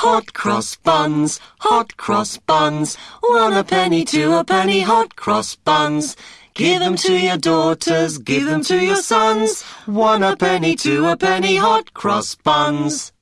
hot cross buns, hot cross buns. One a penny, two a penny, hot cross buns. Give them to your daughters, give them to your sons. One a penny, two a penny, hot cross buns.